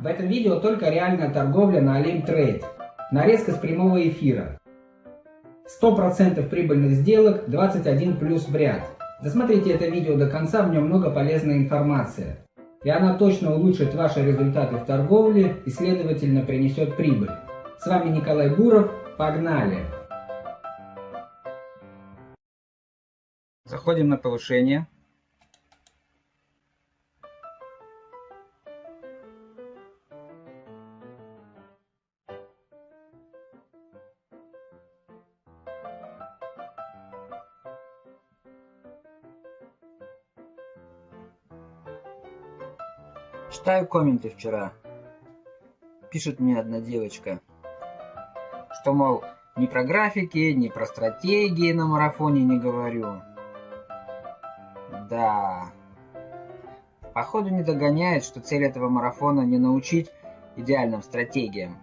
В этом видео только реальная торговля на Trade. Нарезка с прямого эфира. 100% прибыльных сделок, 21 плюс в ряд. Досмотрите это видео до конца, в нем много полезной информации. И она точно улучшит ваши результаты в торговле и следовательно принесет прибыль. С вами Николай Буров. Погнали! Заходим на повышение. Читаю комменты вчера. Пишет мне одна девочка, что, мол, ни про графики, ни про стратегии на марафоне не говорю. Да. Походу не догоняет, что цель этого марафона не научить идеальным стратегиям.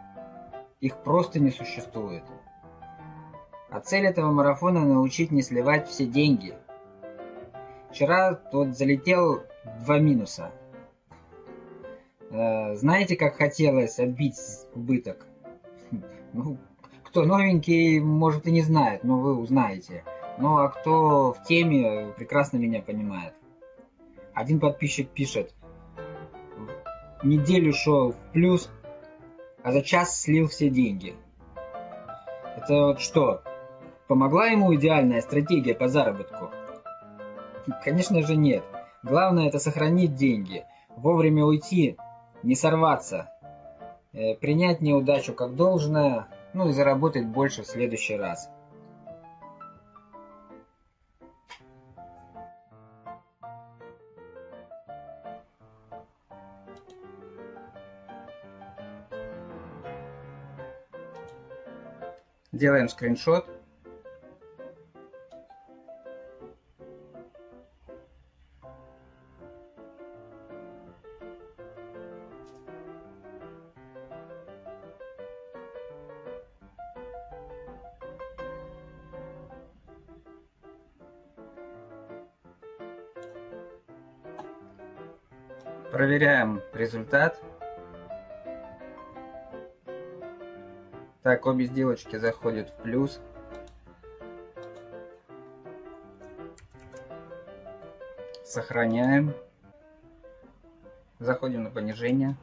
Их просто не существует. А цель этого марафона научить не сливать все деньги. Вчера тут залетел два минуса – знаете, как хотелось отбить убыток? Ну, кто новенький, может и не знает, но вы узнаете. Ну а кто в теме, прекрасно меня понимает. Один подписчик пишет, неделю шел в плюс, а за час слил все деньги. Это вот что, помогла ему идеальная стратегия по заработку? Конечно же нет. Главное это сохранить деньги, вовремя уйти не сорваться, э, принять неудачу как должное, ну и заработать больше в следующий раз. Делаем скриншот. Проверяем результат. Так, обе сделочки заходят в плюс. Сохраняем. Заходим на понижение.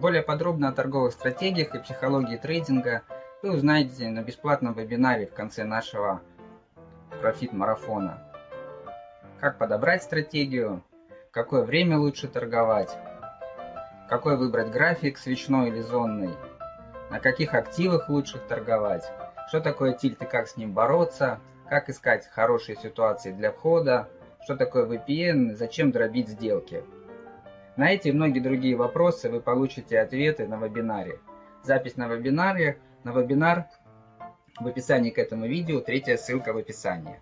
Более подробно о торговых стратегиях и психологии трейдинга вы узнаете на бесплатном вебинаре в конце нашего профит-марафона. Как подобрать стратегию, какое время лучше торговать, какой выбрать график, свечной или зонный, на каких активах лучше торговать, что такое тильт и как с ним бороться, как искать хорошие ситуации для входа, что такое VPN, зачем дробить сделки. На эти и многие другие вопросы вы получите ответы на вебинаре. Запись на вебинаре, на вебинар в описании к этому видео, третья ссылка в описании.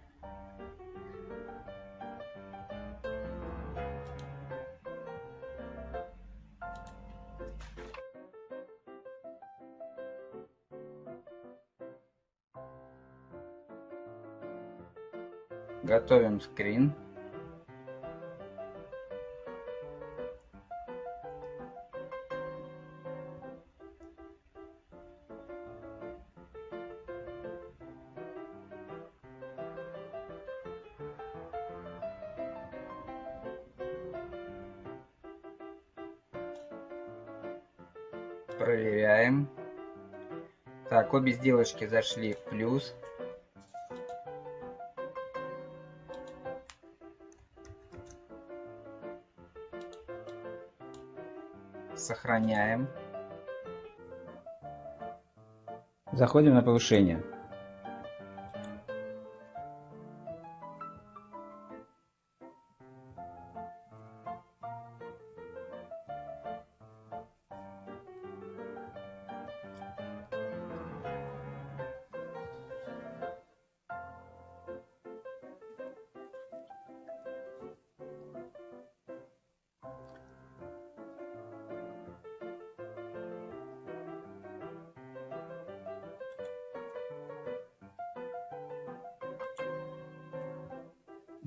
Готовим скрин. Проверяем. Так, обе сделочки зашли в плюс. Сохраняем. Заходим на повышение.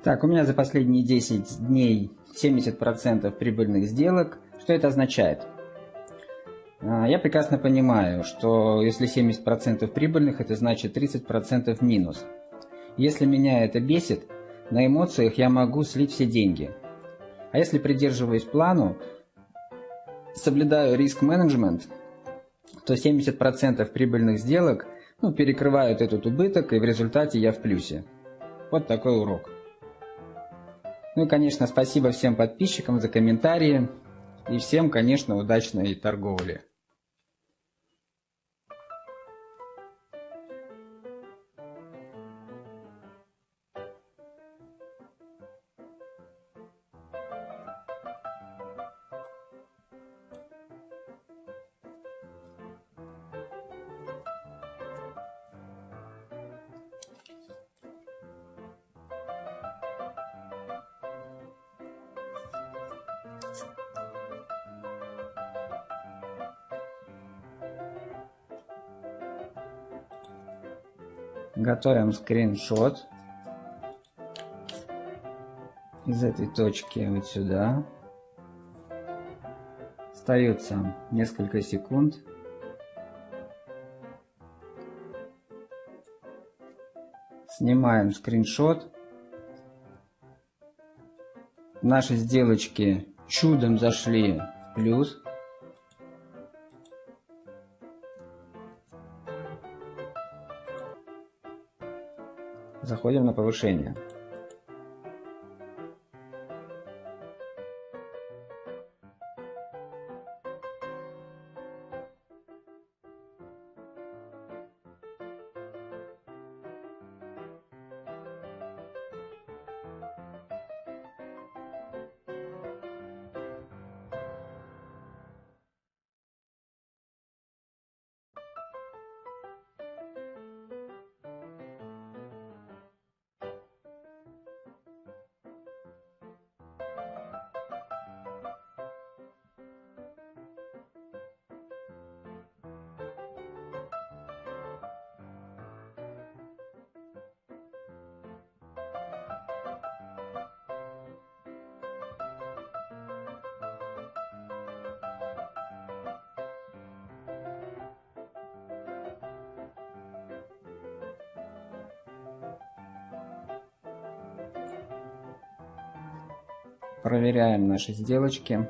Так, у меня за последние 10 дней 70% прибыльных сделок. Что это означает? А, я прекрасно понимаю, что если 70% прибыльных, это значит 30% минус. Если меня это бесит, на эмоциях я могу слить все деньги. А если придерживаюсь плану, соблюдаю риск-менеджмент, то 70% прибыльных сделок ну, перекрывают этот убыток, и в результате я в плюсе. Вот такой урок. Ну и, конечно, спасибо всем подписчикам за комментарии. И всем, конечно, удачной торговли. Готовим скриншот из этой точки вот сюда. Остается несколько секунд. Снимаем скриншот. Наши сделочки чудом зашли в плюс. Заходим на повышение. Проверяем наши сделочки.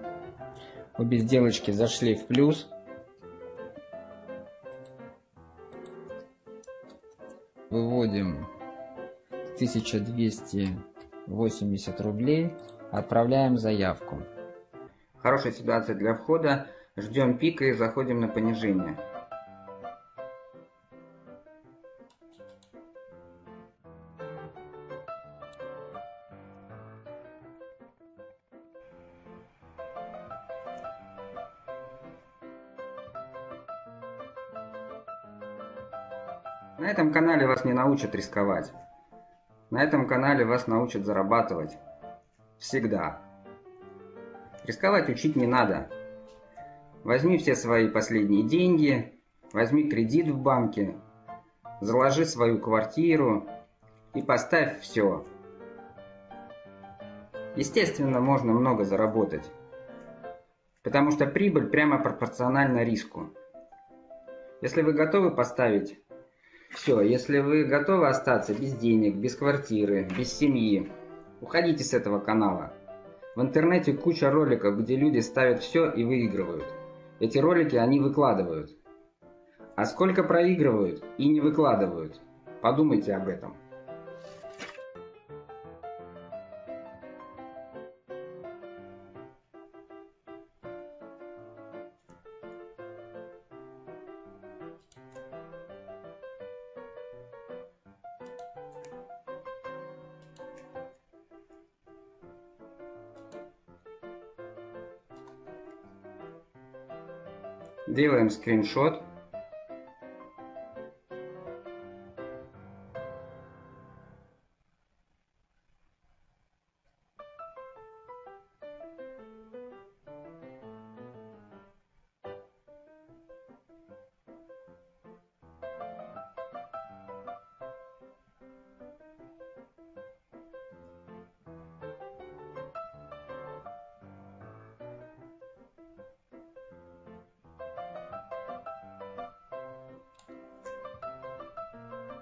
Обе сделочки зашли в плюс. Выводим 1280 рублей. Отправляем заявку. Хорошая ситуация для входа. Ждем пика и заходим на понижение. Вас не научат рисковать. На этом канале вас научат зарабатывать. Всегда. Рисковать учить не надо. Возьми все свои последние деньги, возьми кредит в банке, заложи свою квартиру и поставь все. Естественно, можно много заработать, потому что прибыль прямо пропорциональна риску. Если вы готовы поставить все, если вы готовы остаться без денег, без квартиры, без семьи, уходите с этого канала. В интернете куча роликов, где люди ставят все и выигрывают. Эти ролики они выкладывают. А сколько проигрывают и не выкладывают? Подумайте об этом. Делаем скриншот.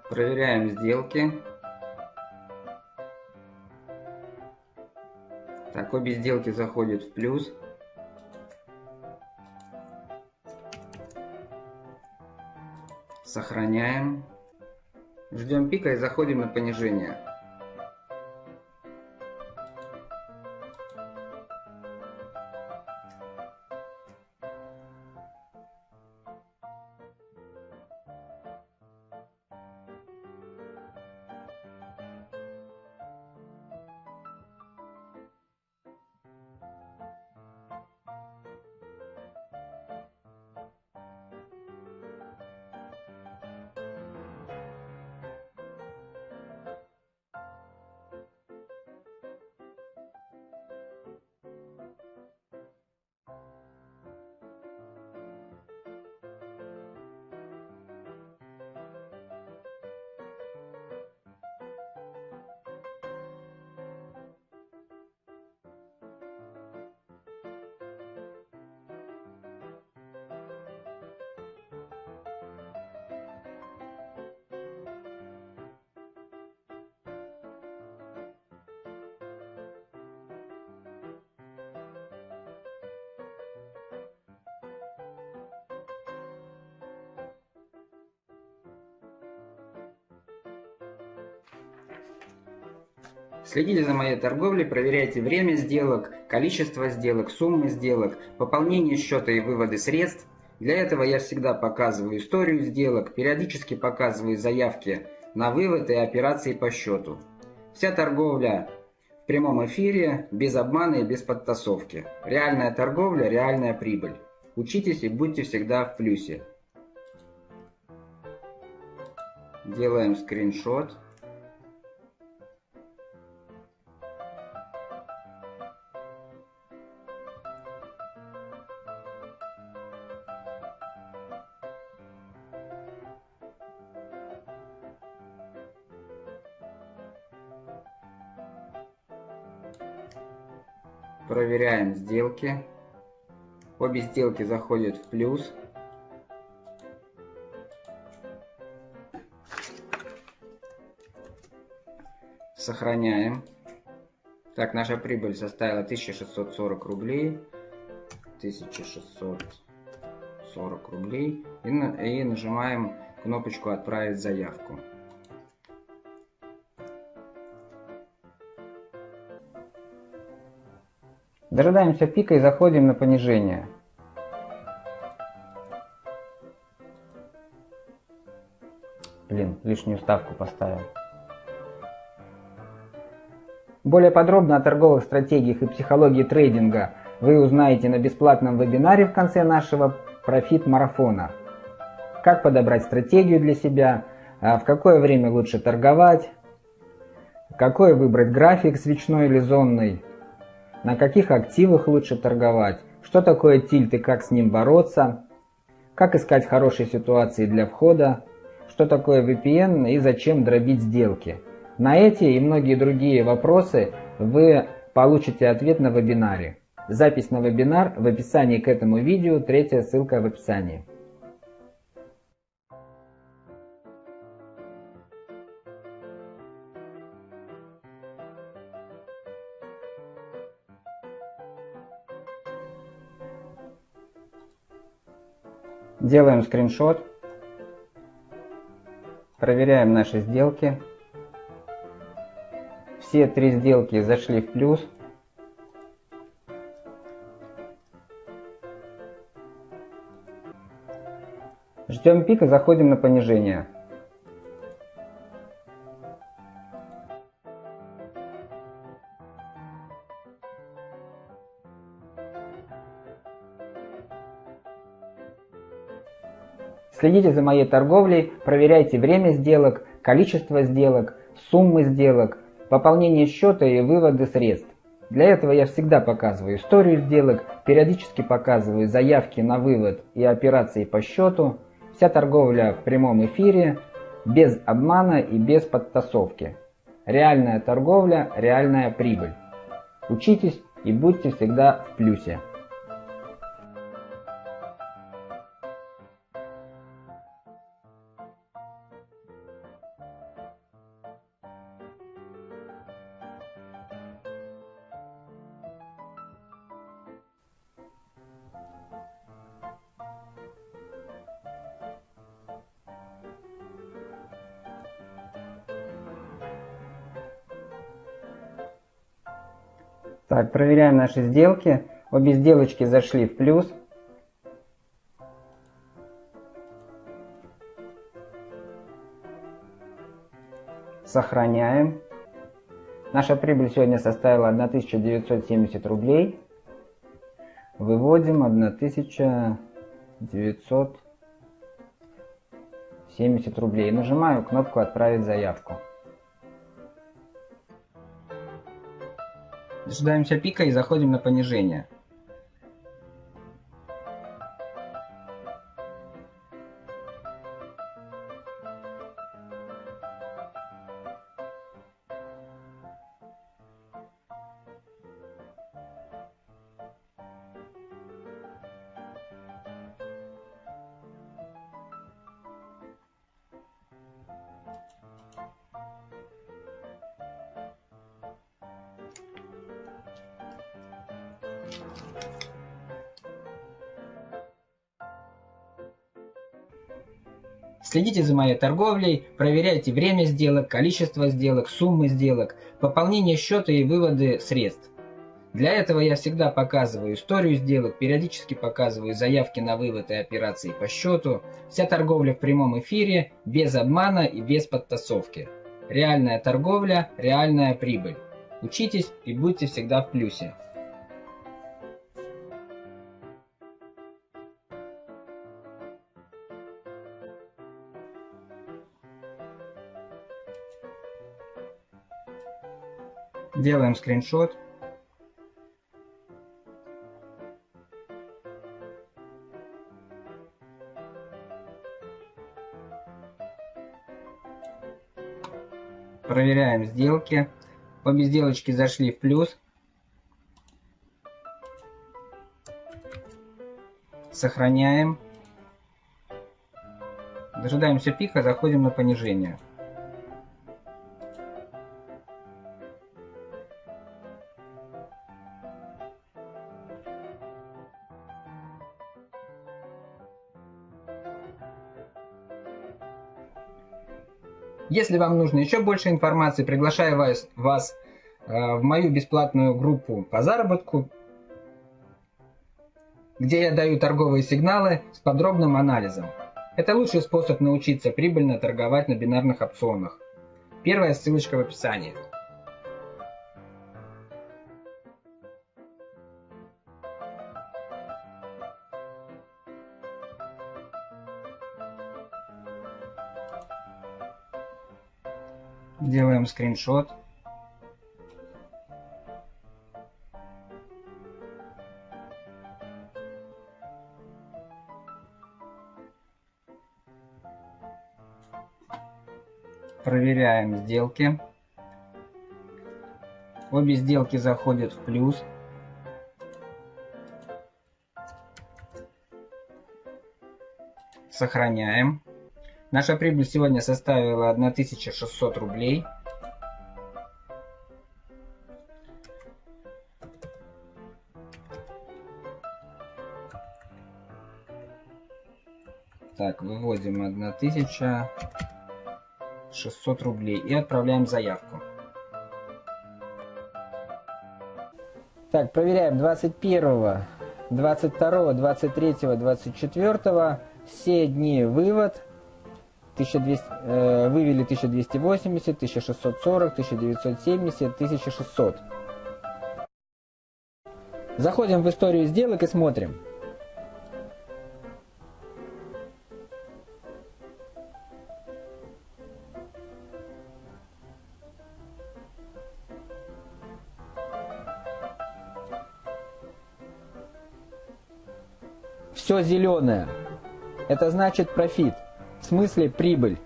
Проверяем сделки. Так, обе сделки заходят в плюс. Сохраняем. Ждем пика и заходим на понижение. Следите за моей торговлей, проверяйте время сделок, количество сделок, суммы сделок, пополнение счета и выводы средств. Для этого я всегда показываю историю сделок, периодически показываю заявки на вывод и операции по счету. Вся торговля в прямом эфире, без обмана и без подтасовки. Реальная торговля, реальная прибыль. Учитесь и будьте всегда в плюсе. Делаем скриншот. Сделки. Обе сделки заходят в плюс. Сохраняем. Так, наша прибыль составила 1640 рублей. 1640 рублей. И, и нажимаем кнопочку «Отправить заявку». Дожидаемся пика и заходим на понижение. Блин, лишнюю ставку поставил. Более подробно о торговых стратегиях и психологии трейдинга вы узнаете на бесплатном вебинаре в конце нашего профит-марафона. Как подобрать стратегию для себя, а в какое время лучше торговать, какой выбрать график свечной или зонный, на каких активах лучше торговать, что такое тильт и как с ним бороться, как искать хорошие ситуации для входа, что такое VPN и зачем дробить сделки. На эти и многие другие вопросы вы получите ответ на вебинаре. Запись на вебинар в описании к этому видео, третья ссылка в описании. Делаем скриншот. Проверяем наши сделки. Все три сделки зашли в плюс. Ждем пика, заходим на понижение. Следите за моей торговлей, проверяйте время сделок, количество сделок, суммы сделок, пополнение счета и выводы средств. Для этого я всегда показываю историю сделок, периодически показываю заявки на вывод и операции по счету. Вся торговля в прямом эфире, без обмана и без подтасовки. Реальная торговля, реальная прибыль. Учитесь и будьте всегда в плюсе. Так, проверяем наши сделки. Обе сделочки зашли в плюс. Сохраняем. Наша прибыль сегодня составила 1970 рублей. Выводим 1970 рублей. Нажимаю кнопку «Отправить заявку». Дожидаемся пика и заходим на понижение. Следите за моей торговлей, проверяйте время сделок, количество сделок, суммы сделок, пополнение счета и выводы средств. Для этого я всегда показываю историю сделок, периодически показываю заявки на вывод и операции по счету. Вся торговля в прямом эфире, без обмана и без подтасовки. Реальная торговля, реальная прибыль. Учитесь и будьте всегда в плюсе. Делаем скриншот. Проверяем сделки. Обе сделочки зашли в плюс. Сохраняем. Дожидаемся пика, заходим на понижение. Если вам нужно еще больше информации, приглашаю вас, вас э, в мою бесплатную группу по заработку, где я даю торговые сигналы с подробным анализом. Это лучший способ научиться прибыльно торговать на бинарных опционах. Первая ссылочка в описании. Скриншот. Проверяем сделки. Обе сделки заходят в плюс. Сохраняем. Наша прибыль сегодня составила 1600 рублей. Выводим 1600 рублей и отправляем заявку. Так, проверяем 21, 22, 23, 24. Все дни вывод. 1200, э, вывели 1280, 1640, 1970, 1600. Заходим в историю сделок и смотрим. Все зеленое. Это значит профит. В смысле прибыль.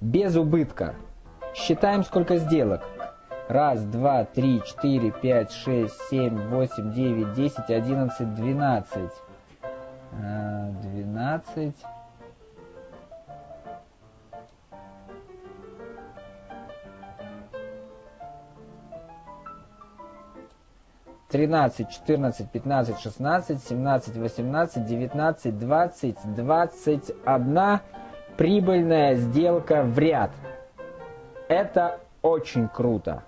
Без убытка. Считаем, сколько сделок. Раз, два, три, четыре, пять, шесть, семь, восемь, девять, десять, одиннадцать, двенадцать. А, двенадцать. Тринадцать, четырнадцать, пятнадцать, шестнадцать, семнадцать, восемнадцать, девятнадцать, двадцать, двадцать одна прибыльная сделка в ряд. Это очень круто.